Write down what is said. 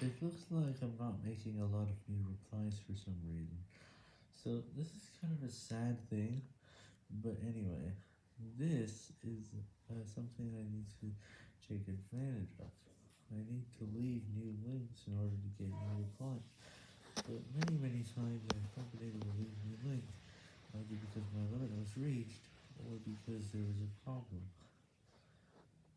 It looks like I'm not making a lot of new replies for some reason, so this is kind of a sad thing, but anyway, this is uh, something I need to take advantage of. I need to leave new links in order to get new replies, but many many times I've not been able to leave new links, either because my limit was reached, or because there was a problem.